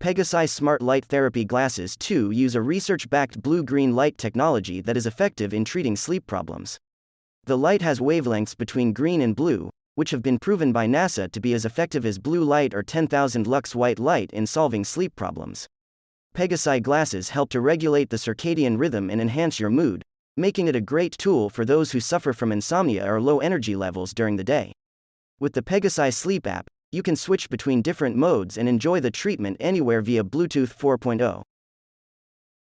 Pegasi Smart Light Therapy Glasses 2 use a research backed blue green light technology that is effective in treating sleep problems. The light has wavelengths between green and blue, which have been proven by NASA to be as effective as blue light or 10,000 lux white light in solving sleep problems. Pegasi glasses help to regulate the circadian rhythm and enhance your mood, making it a great tool for those who suffer from insomnia or low energy levels during the day. With the Pegasi Sleep app, you can switch between different modes and enjoy the treatment anywhere via Bluetooth 4.0.